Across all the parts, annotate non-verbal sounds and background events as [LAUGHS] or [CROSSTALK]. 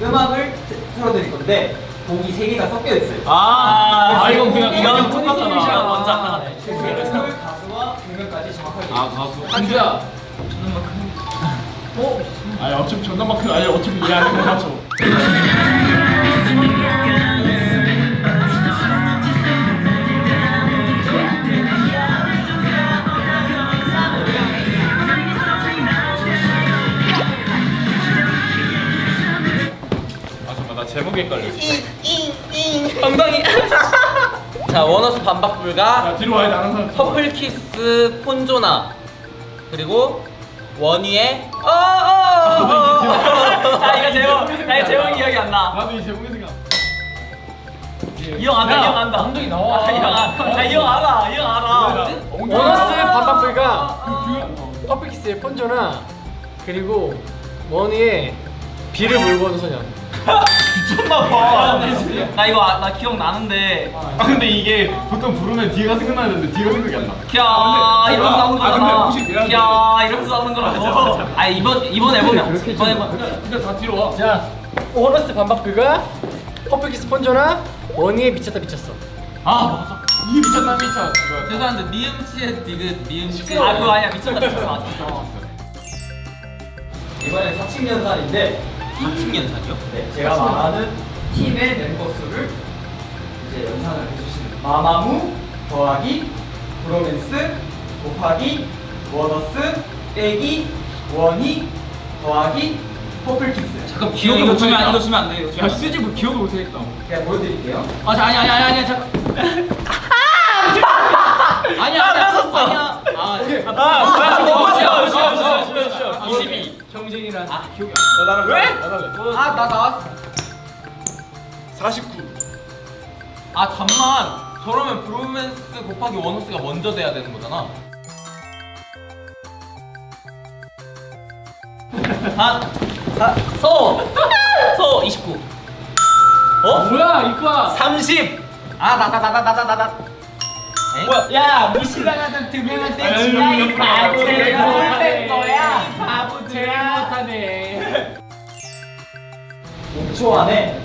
음악을 트- 틀어드릴 건데 곡이 세 개가 섞여 있어요. 아, 아 이건 그냥 이건 이건 똑같잖아. 똑같잖아. 먼저 하나네. 곡을 가수와 공연까지 정확하게. 아 가수. 한주야. 어? 아니 어차피 전남마크 아니 어차피 이해하는 거 맞죠? [LAUGHS] 제목이 헷갈려. 엉덩이. [LAUGHS] 자 원어스 반박 불가. 야 뒤로 와야 돼 아는 사람 퍼플 키스 폰조나. 그리고 원위의 어어 [LAUGHS] 자 이거 제목 나 제목 기억이 안나. 나도 이 제목이 생각 이 형 안다 이 형 안다. 엉덩이 나와. 나 이 형 알아 이 형 알아 원어스 반박불가. 그 퍼플키스의 폰조나. 그리고 원위의 비를 몰고 오는 소년 미쳤나봐. 나 이거 아- 나 기억 나는데. 아 근데 이게 보통 부르면 뒤가 생각나는데 뒤가 생각이 안 나. 야 이러면서 나오는 아, 거잖아. 미안한데. 야 이러면서 나오는 거라고. 아 이번 이번 앨범이 이번 앨범. 근데 다 뒤로 와. 자 원어스 반박불가 퍼플키스 폰조나 원위의 미쳤다 미쳤어. 아 맞아. 이 미쳤다 미쳤 죄송한데 니은치의 디귿 니은치. 아 그거 아니야. 미쳤다 미쳤다. 맞아 이번엔 사칙연산인데 사칙연산이요? 네, 제가 말하는 팀의 멤버 수를 이제 연산을 해주시는 마마무 더하기 브로맨스 곱하기 원어스 빼기 원위 더하기 퍼플키스 잠깐 기억이 못 주면 이거 주면 안 돼. 이거 야 안 돼. 쓰지 뭐 기억을 못 하겠다 그냥 보여드릴게요 아, 자, 아니 아니 아니 아니 잠깐. 아니야 아니야 아니야. 아. 아, 뭐야? 뭐 쉬어 쉬어 쉬어 쉬어. 22. 정진이랑 아 기억이 안 나. 왜? 아 나 나왔어. 49. 아 잠만. 저러면 브로맨스 곱하기 원호스가 먼저 돼야 되는 거잖아. 아, 아, 서! 서 29. 어? 뭐야, 이과. 30. 아, 나, 나, 나, 나, 나, 나, 나. 에? 뭐야? 야, 무시당하던 두 명한테 지하 이과 안 되는 거야. 제일 바보들아. 못하네 5초 안에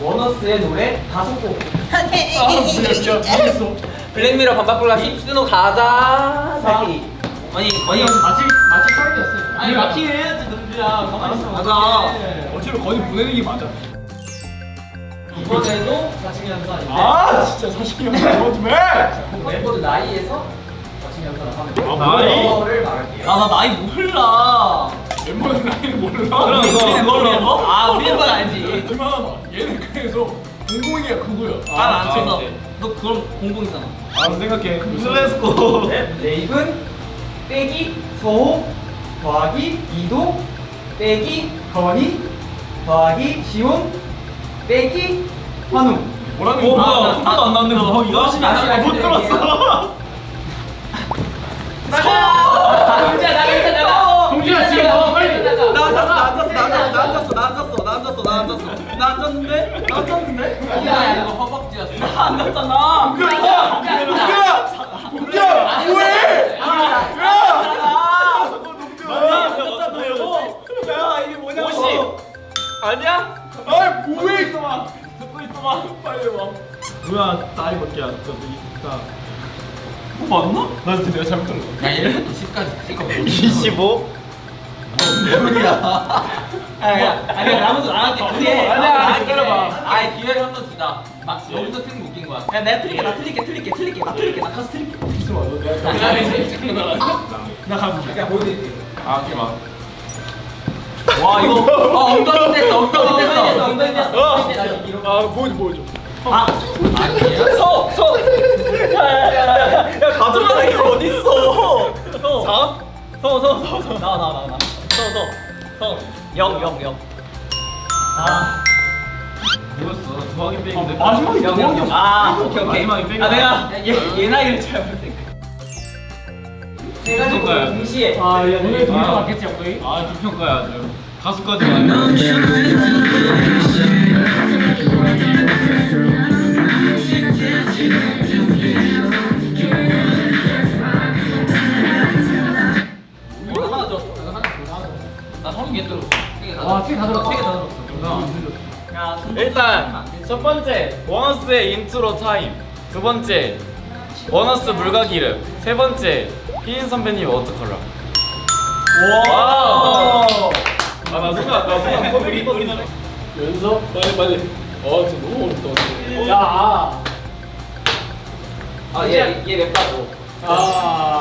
워너스의 노래 다섯 곡 모르겠어 [LAUGHS] 블랙미러 반박불가 힙스노 가자. 새끼. 아니, 아니, 마치 마치 사람이었어요 아니 마킹 해야지 너희들아. 가만히 있어. 맞아. 어차피 거기 보내는 게 맞아 이번에도 사칭연산인데 아 진짜 40년 이거 좀 해! 멤버들 나이에서 아, 나이? 그거를 말할게요 아, 나 나이 몰라. 멤버는 나이를 몰라 그럼 우리 멤버? 아, 우리 멤버 알지. 얼마나 얘는 그래서 공공이야 그거야 난안 쳐서. 너 그럼 공공이잖아. 아 생각해. 네, 레이븐 빼기 서호 더하기 이도 빼기 건이 더하기 시온 빼기 환웅 뭐라는 어 거야? 안뭐 이거? 다시 다시 못 들었어. 동지야 나 일단 나가. 동준아 지금 너 빨리 나 앉았어 나 앉았어 나 앉았어 나 앉았어 나 앉았어 나 앉았어 나 앉았는데 나 앉았는데 야 이거 허벅지였어 나 앉았잖아 야 뭐해? 야 이게 뭐냐고 아니야? 아 뭐해 있어봐 듣고 있어봐 빨리 와 뭐야 나이 몇 개야 너 있다 뭐 맞나? 나 진짜 내가 잘못한 거야 야 1부터 10까지 찍어. 25? 야야 아니 나머지 나한테 그래 아니야, 기다려봐. 아이 기회를 한 번 주자. 막 여기서 틀린 거 웃긴 거야. 야 내가 틀릴게. 나 틀릴게 틀릴게 틀릴게 나 틀릴게. 나 가서 틀릴게. 있어봐 너 내가 나 가볼게 그냥 보여드릴게요 아 오케이 막. 와 이거. 어 엉덩이 됐어. 엉덩이 됐어 엉덩이 됐어. 아 보여줘 보여줘. 아 아니야? 서! 0, 0, 0. 아. 뭐였어? 도하기 빼기인데? 아, 마지막에 영, 영, 영. 아, 아 오케이, 오케이. 마지막에 빼기. 아, 내가 얘, 얘 나이를 잘못 해가지고 좀 동시에. 아, 야, 오늘 동시에 아. 맞겠지, 형이? 아, 두평가야 아주. 가수까지 왔네. 다 들었어. 세개다 들었어. 야, 일단 첫 번째 원어스의 인트로 타임 두 번째 원어스 물가기름 세 번째 희인 선배님 워터컬러 와. 아나 순간 나 순간 컴퓨터 우리 연서 빨리 빨리. 어 진짜 너무 어렵다. 야. 아, 얘, 얘 맵다고. 아.